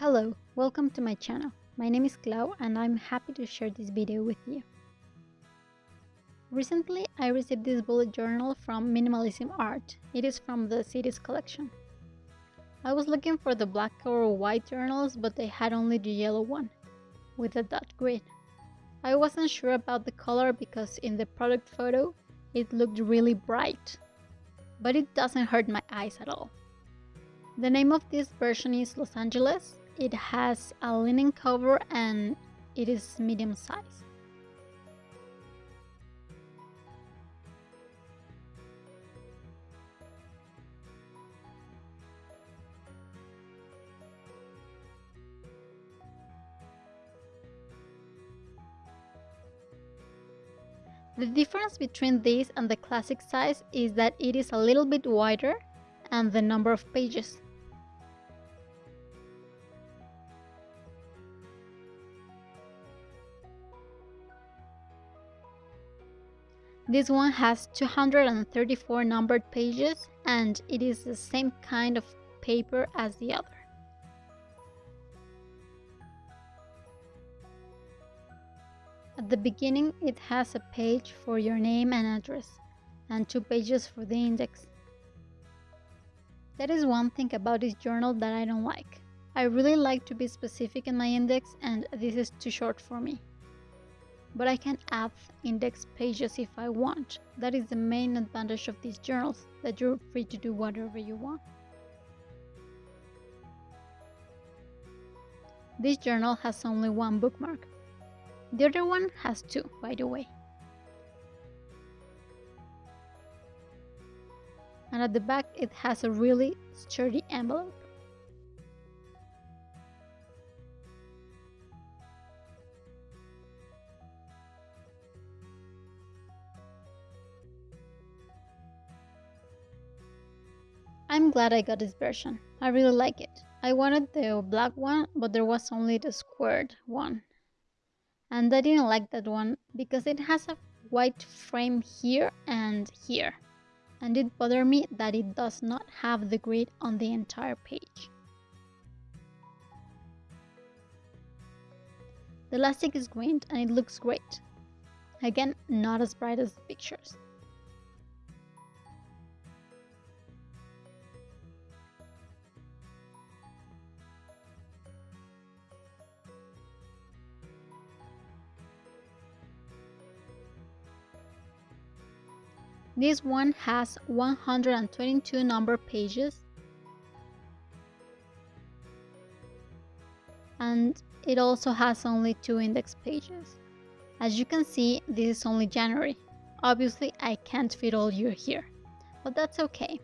Hello, welcome to my channel. My name is Clau and I'm happy to share this video with you. Recently, I received this bullet journal from Minimalism Art. It is from the Cities collection. I was looking for the black or white journals, but they had only the yellow one, with a dot grid. I wasn't sure about the color because in the product photo, it looked really bright. But it doesn't hurt my eyes at all. The name of this version is Los Angeles. It has a linen cover and it is medium size. The difference between this and the classic size is that it is a little bit wider and the number of pages. This one has 234 numbered pages and it is the same kind of paper as the other. At the beginning, it has a page for your name and address, and two pages for the index. That is one thing about this journal that I don't like. I really like to be specific in my index, and this is too short for me. But I can add index pages if I want. That is the main advantage of these journals, that you're free to do whatever you want. This journal has only one bookmark, the other one has two, by the way. And at the back it has a really sturdy envelope. I'm glad I got this version. I really like it. I wanted the black one, but there was only the squared one and I didn't like that one because it has a white frame here and here and it bothered me that it does not have the grid on the entire page. The elastic is green and it looks great. Again, not as bright as the pictures. This one has 122 number pages and it also has only two index pages. As you can see, this is only January. Obviously, I can't fit all year here, but that's okay.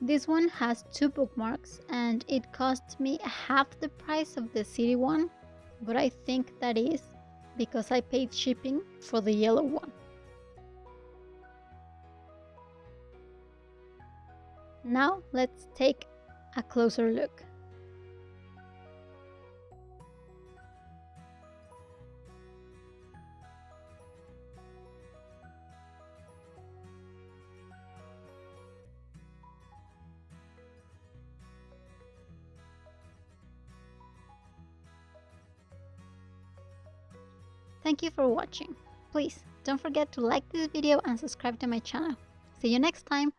This one has two bookmarks and it cost me half the price of the city one, but I think that is because I paid shipping for the yellow one. Now let's take a closer look. Thank you for watching. Please don't forget to like this video and subscribe to my channel. See you next time!